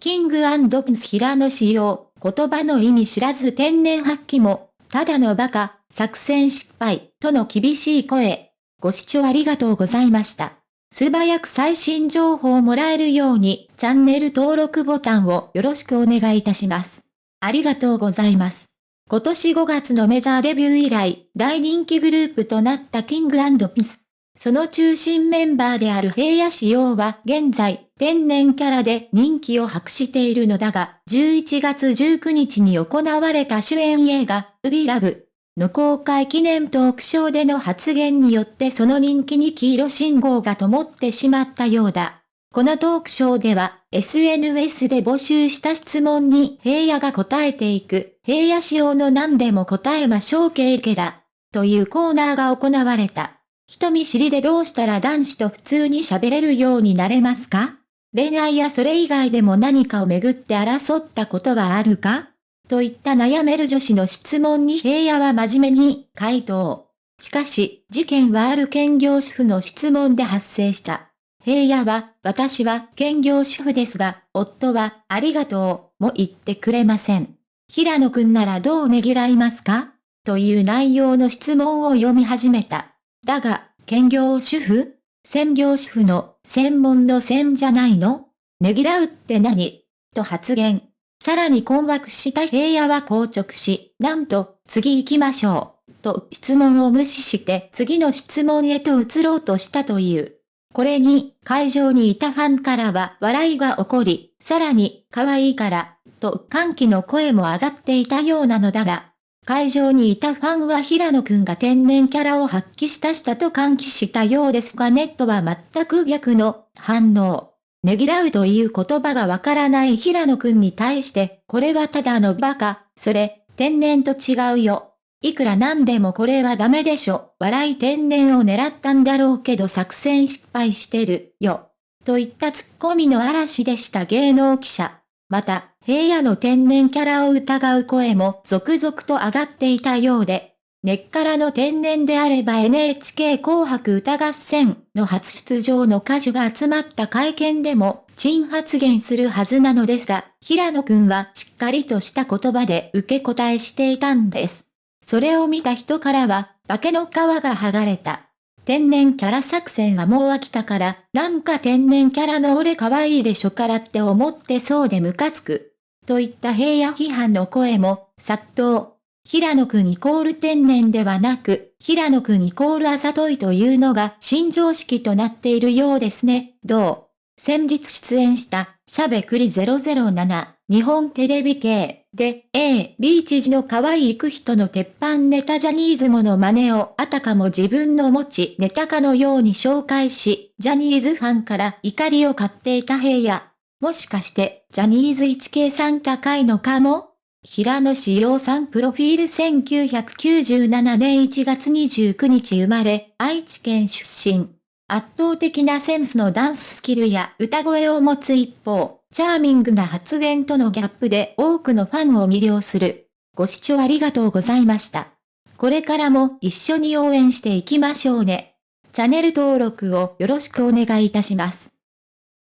キングピンス平野仕様、言葉の意味知らず天然発揮も、ただのバカ、作戦失敗、との厳しい声。ご視聴ありがとうございました。素早く最新情報をもらえるように、チャンネル登録ボタンをよろしくお願いいたします。ありがとうございます。今年5月のメジャーデビュー以来、大人気グループとなったキングピス。その中心メンバーである平野仕様は現在、天然キャラで人気を博しているのだが、11月19日に行われた主演映画、ウビラブの公開記念トークショーでの発言によってその人気に黄色信号が灯ってしまったようだ。このトークショーでは、SNS で募集した質問に平野が答えていく、平野仕様の何でも答えましょう系ケラ、というコーナーが行われた。人見知りでどうしたら男子と普通に喋れるようになれますか？恋愛やそれ以外でも何かをめぐって争ったことはあるか？といった悩める女子の質問に平野は真面目に回答。しかし、事件はある兼業主婦の質問で発生した。平野は、私は兼業主婦ですが、夫は、ありがとう、も言ってくれません。平野くんならどうねぎらいますか？という内容の質問を読み始めた。だが、兼業主婦？専業主婦の専門の専じゃないの？ねぎらうって何？と発言。さらに困惑した平野は硬直し、なんと、次行きましょう。と質問を無視して次の質問へと移ろうとしたという。これに、会場にいたファンからは笑いが起こり、さらに、可愛いから、と歓喜の声も上がっていたようなのだが、会場にいたファンは平野くんが天然キャラを発揮したしたと歓喜したようですがネットは全く逆の反応。ねぎらうという言葉がわからない平野くんに対して、これはただのバカ、それ、天然と違うよ。いくらなんでもこれはダメでしょ。笑い天然を狙ったんだろうけど作戦失敗してるよ。といったツッコミの嵐でした芸能記者。また、平野の天然キャラを疑う声も続々と上がっていたようで、根っからの天然であれば NHK 紅白歌合戦の初出場の歌手が集まった会見でも、陳発言するはずなのですが、平野くんはしっかりとした言葉で受け答えしていたんです。それを見た人からは、化けの皮が剥がれた。天然キャラ作戦はもう飽きたから、なんか天然キャラの俺可愛いでしょからって思ってそうでムカつく。といった平野批判の声も殺到。平野くんイコール天然ではなく、平野くんイコールあざといというのが新常識となっているようですね。どう？先日出演した、しゃべくり007、日本テレビ系で、A、B 知事の可愛い行く人の鉄板ネタジャニーズもの真似をあたかも自分の持ちネタかのように紹介し、ジャニーズファンから怒りを買っていた平野。もしかして、ジャニーズ 1K さん高いのかも平野志陽さんプロフィール1997年1月29日生まれ、愛知県出身。圧倒的なセンスのダンススキルや歌声を持つ一方、チャーミングな発言とのギャップで多くのファンを魅了する。ご視聴ありがとうございました。これからも一緒に応援していきましょうね。チャンネル登録をよろしくお願いいたします。